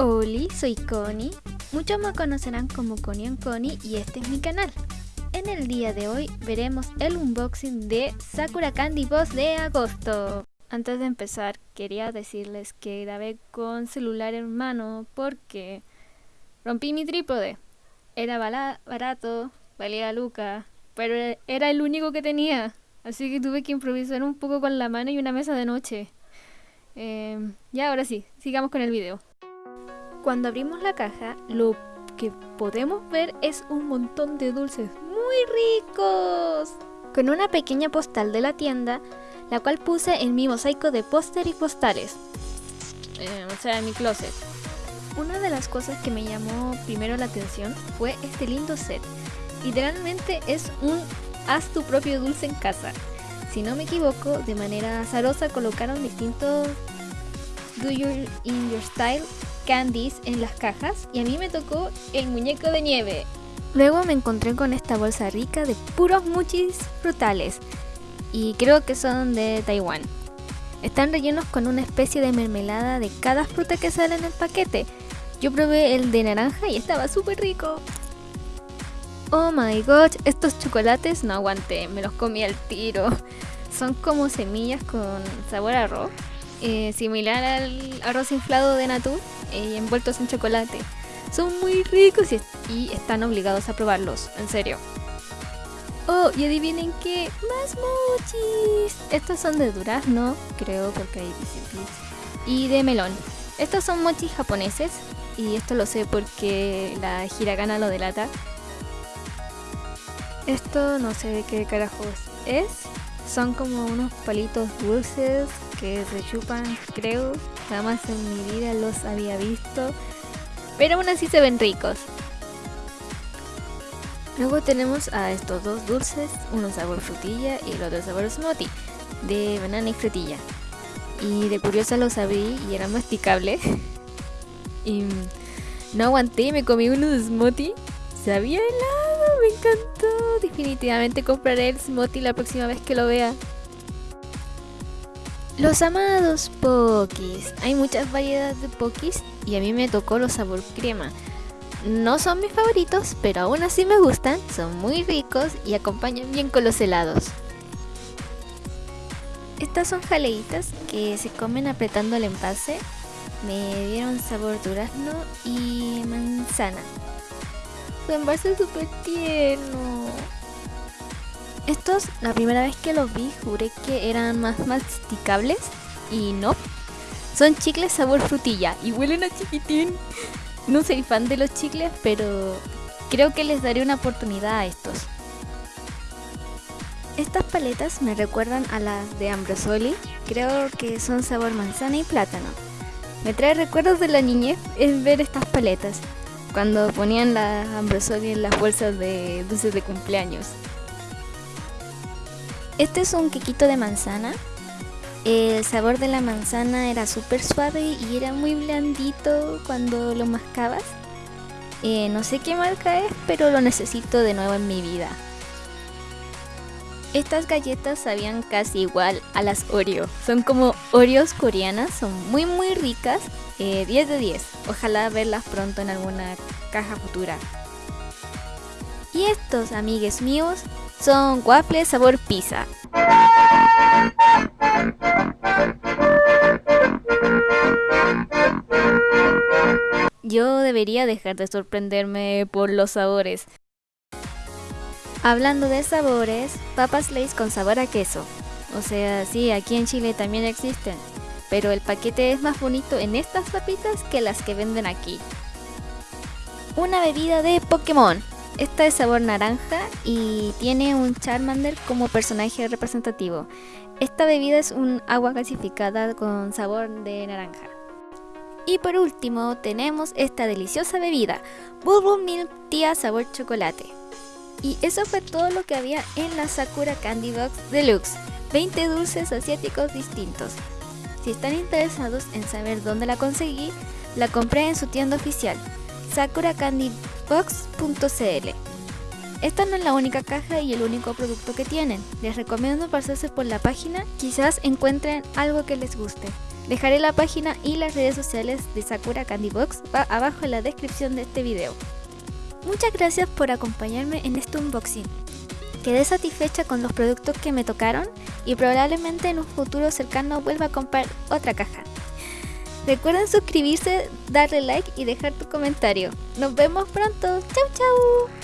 Hola, soy Connie. Muchos me conocerán como Connie and Connie y este es mi canal. En el día de hoy veremos el unboxing de Sakura Candy Boss de agosto. Antes de empezar, quería decirles que grabé con celular en mano porque rompí mi trípode. Era barato, valía luca, pero era el único que tenía. Así que tuve que improvisar un poco con la mano y una mesa de noche. Eh, ya, ahora sí, sigamos con el video. Cuando abrimos la caja, lo que podemos ver es un montón de dulces muy ricos. Con una pequeña postal de la tienda, la cual puse en mi mosaico de póster y postales. Eh, o sea, en mi closet. Una de las cosas que me llamó primero la atención fue este lindo set. Literalmente es un haz tu propio dulce en casa. Si no me equivoco, de manera azarosa colocaron distintos Do You In Your Style candies en las cajas y a mí me tocó el muñeco de nieve. Luego me encontré con esta bolsa rica de puros muchis frutales y creo que son de Taiwán. Están rellenos con una especie de mermelada de cada fruta que sale en el paquete. Yo probé el de naranja y estaba súper rico. Oh my god, estos chocolates no aguanté, me los comí al tiro. Son como semillas con sabor a arroz, eh, similar al arroz inflado de Natu y envueltos en chocolate. Son muy ricos y, están obligados a probarlos, en serio. Oh, y adivinen qué, más mochis. Estos son de durazno, creo, porque hay y de melón. Estos son mochis japoneses y esto lo sé porque la hiragana lo delata. Esto no sé qué carajos es. Son como unos palitos dulces que se chupan, creo. Jamás en mi vida los había visto. Pero aún así se ven ricos. Luego tenemos a estos dos dulces, uno sabor frutilla y el otro sabor smoothie, de banana y frutilla. Y de curiosa los abrí y eran masticables. y no aguanté me comí uno de smoothie. Sabía helado, me encantó. Definitivamente compraré el smoothie la próxima vez que lo vea. Los amados Pokis. Hay muchas variedades de Pokis y a mí me tocó los sabor crema. No son mis favoritos, pero aún así me gustan, son muy ricos y acompañan bien con los helados. Estas son jaleitas que se comen apretando el envase. Me dieron sabor durazno y manzana. Su envase es súper tierno. Estos, la primera vez que los vi, juré que eran más masticables y no. Son chicles sabor frutilla y huelen a chiquitín. No soy fan de los chicles, pero creo que les daré una oportunidad a estos. Estas paletas me recuerdan a las de Ambrosoli, creo que son sabor manzana y plátano. Me trae recuerdos de la niñez el ver estas paletas, cuando ponían la Ambrosoli en las bolsas de dulces de cumpleaños. Este es un quequito de manzana. El sabor de la manzana era súper suave y era muy blandito cuando lo mascabas. Eh, no sé qué marca es, pero lo necesito de nuevo en mi vida. Estas galletas sabían casi igual a las Oreo. Son como Oreos coreanas, son muy muy ricas. 10 eh, de 10. Ojalá verlas pronto en alguna caja futura. Y estos, amigues míos, son waffles sabor pizza. Yo debería dejar de sorprenderme por los sabores. Hablando de sabores, papas Lay's con sabor a queso. O sea, sí, aquí en Chile también existen. Pero el paquete es más bonito en estas papitas que las que venden aquí. Una bebida de Pokémon. Esta es sabor naranja y tiene un Charmander como personaje representativo. Esta bebida es un agua gasificada con sabor de naranja. Y por último tenemos esta deliciosa bebida, Bubble Milk Tea sabor chocolate. Y eso fue todo lo que había en la Sakura Candy Box Deluxe, 20 dulces asiáticos distintos. Si están interesados en saber dónde la conseguí, la compré en su tienda oficial, Sakura Candy Box.cl. Esta no es la única caja y el único producto que tienen. Les recomiendo pasarse por la página, quizás encuentren algo que les guste. Dejaré la página y las redes sociales de Sakura Candy Box abajo en la descripción de este video. Muchas gracias por acompañarme en este unboxing. Quedé satisfecha con los productos que me tocaron y probablemente en un futuro cercano vuelva a comprar otra caja. Recuerden suscribirse, darle like y dejar tu comentario. Nos vemos pronto. Chau chau.